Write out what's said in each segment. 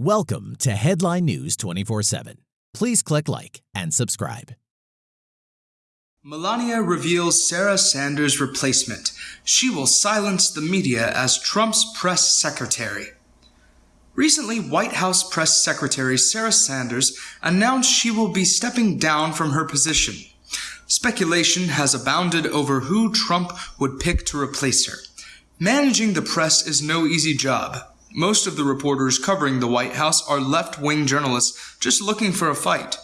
Welcome to Headline News 24 7. Please click like and subscribe. Melania reveals Sarah Sanders' replacement. She will silence the media as Trump's press secretary. Recently, White House Press Secretary Sarah Sanders announced she will be stepping down from her position. Speculation has abounded over who Trump would pick to replace her. Managing the press is no easy job. Most of the reporters covering the White House are left wing journalists just looking for a fight.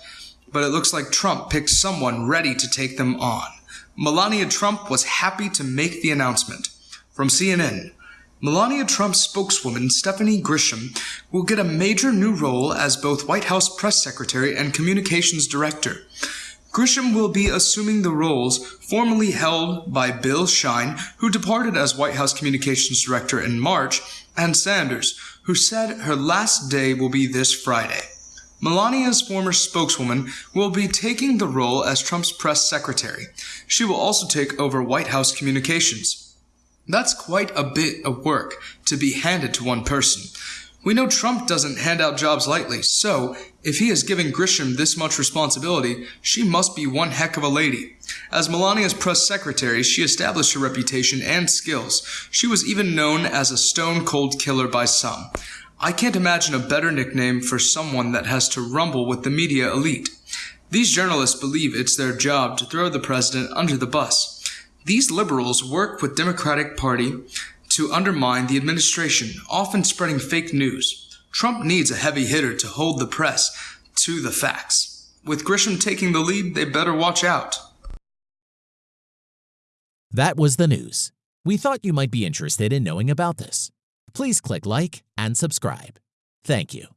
But it looks like Trump picked someone ready to take them on. Melania Trump was happy to make the announcement. From CNN, Melania Trump's spokeswoman Stephanie Grisham will get a major new role as both White House press secretary and communications director. Grisham will be assuming the roles formerly held by Bill Shine, who departed as White House Communications Director in March, and Sanders, who said her last day will be this Friday. Melania's former spokeswoman will be taking the role as Trump's press secretary. She will also take over White House communications. That's quite a bit of work to be handed to one person. We know Trump doesn't hand out jobs lightly, so if he is giving Grisham this much responsibility, she must be one heck of a lady. As Melania's press secretary, she established her reputation and skills. She was even known as a stone cold killer by some. I can't imagine a better nickname for someone that has to rumble with the media elite. These journalists believe it's their job to throw the president under the bus. These liberals work with Democratic Party to undermine the administration, often spreading fake news. Trump needs a heavy hitter to hold the press to the facts. With Grisham taking the lead, they better watch out. That was the news. We thought you might be interested in knowing about this. Please click like and subscribe. Thank you.